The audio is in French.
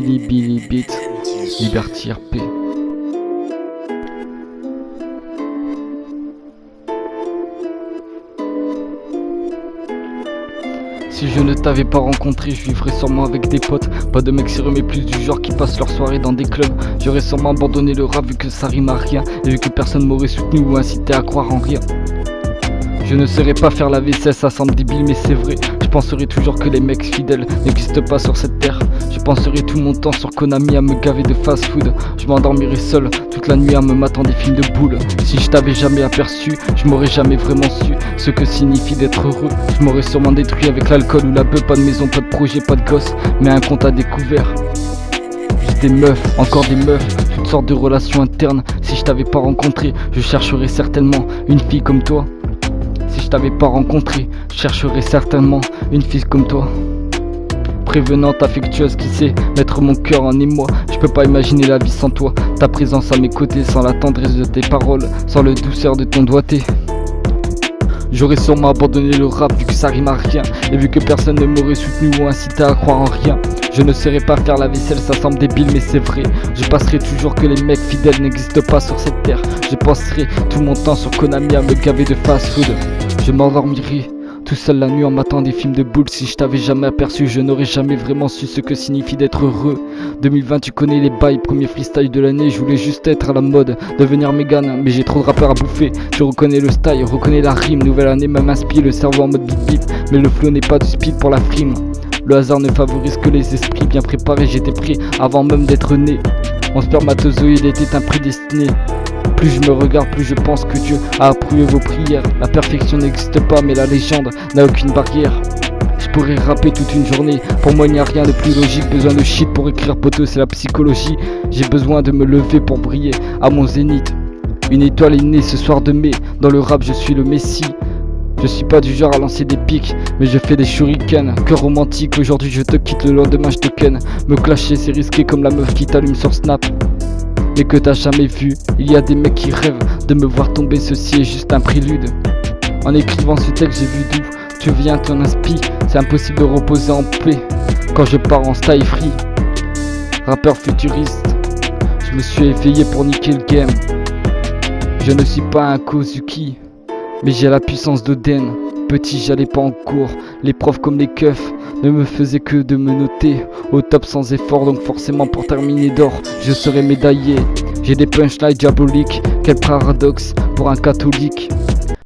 Beat, Liberty RP. Si je ne t'avais pas rencontré, je vivrais sûrement avec des potes. Pas de mecs sérieux, mais plus du genre qui passent leur soirée dans des clubs. J'aurais sûrement abandonné le rap vu que ça rime à rien. Et vu que personne m'aurait soutenu ou incité à croire en rien. Je ne saurais pas faire la vaisselle, ça semble débile, mais c'est vrai. Je penserai toujours que les mecs fidèles n'existent pas sur cette terre. Je penserai tout mon temps sur Konami à me gaver de fast food. Je m'endormirai seul toute la nuit à me matant des films de boules. Si je t'avais jamais aperçu, je m'aurais jamais vraiment su ce que signifie d'être heureux. Je m'aurais sûrement détruit avec l'alcool ou la beuh, pas de maison, pas de projet, pas de gosse, mais un compte à découvert. Des meufs, encore des meufs, toutes sortes de relations internes. Si je t'avais pas rencontré, je chercherais certainement une fille comme toi. Je t'avais pas rencontré, je chercherais certainement une fille comme toi. Prévenante, affectueuse, qui sait mettre mon cœur en émoi. Je peux pas imaginer la vie sans toi. Ta présence à mes côtés, sans la tendresse de tes paroles, sans le douceur de ton doigté. J'aurais sûrement abandonné le rap vu que ça rime à rien Et vu que personne ne m'aurait soutenu ou incité à croire en rien Je ne saurais pas faire la vaisselle, ça semble débile mais c'est vrai Je passerai toujours que les mecs fidèles n'existent pas sur cette terre Je passerai tout mon temps sur Konami à me gaver de fast food Je m'endormirai tout seul la nuit en matant des films de boules. Si je t'avais jamais aperçu je n'aurais jamais vraiment su ce que signifie d'être heureux. 2020 tu connais les bails, premier freestyle de l'année. Je voulais juste être à la mode, devenir mégan Mais j'ai trop de rappeurs à bouffer, je reconnais le style, reconnais la rime. Nouvelle année même inspire le cerveau en mode bip bip Mais le flow n'est pas du speed pour la frime. Le hasard ne favorise que les esprits bien préparés. J'étais prêt avant même d'être né. Mon spermatozoïde était un prédestiné plus je me regarde, plus je pense que Dieu a approuvé vos prières. La perfection n'existe pas, mais la légende n'a aucune barrière. Je pourrais rapper toute une journée, pour moi il n'y a rien de plus logique Besoin de shit pour écrire poteau, c'est la psychologie J'ai besoin de me lever pour briller à mon zénith Une étoile est née ce soir de mai, dans le rap je suis le messie je suis pas du genre à lancer des pics, mais je fais des shurikens. Cœur romantique, aujourd'hui je te quitte, le lendemain je te ken. Me clasher c'est risqué comme la meuf qui t'allume sur Snap mais que t'as jamais vu. Il y a des mecs qui rêvent de me voir tomber, ceci est juste un prélude. En écrivant ce texte, j'ai vu d'où tu viens, ton inspi. C'est impossible de reposer en paix quand je pars en style free. Rappeur futuriste, je me suis éveillé pour niquer le game. Je ne suis pas un Kozuki, mais j'ai la puissance d'Oden. Petit, j'allais pas en cours, les profs comme les keufs ne me faisaient que de me noter au top sans effort, donc forcément pour terminer d'or, je serai médaillé. J'ai des punchlines diaboliques, quel paradoxe pour un catholique.